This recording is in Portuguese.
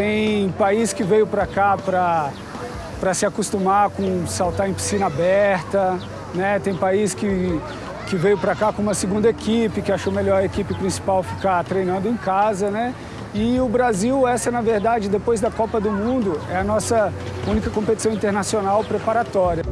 Tem país que veio para cá para se acostumar com saltar em piscina aberta, né? Tem país que, que veio para cá com uma segunda equipe, que achou melhor a equipe principal ficar treinando em casa, né? E o Brasil, essa na verdade, depois da Copa do Mundo, é a nossa única competição internacional preparatória.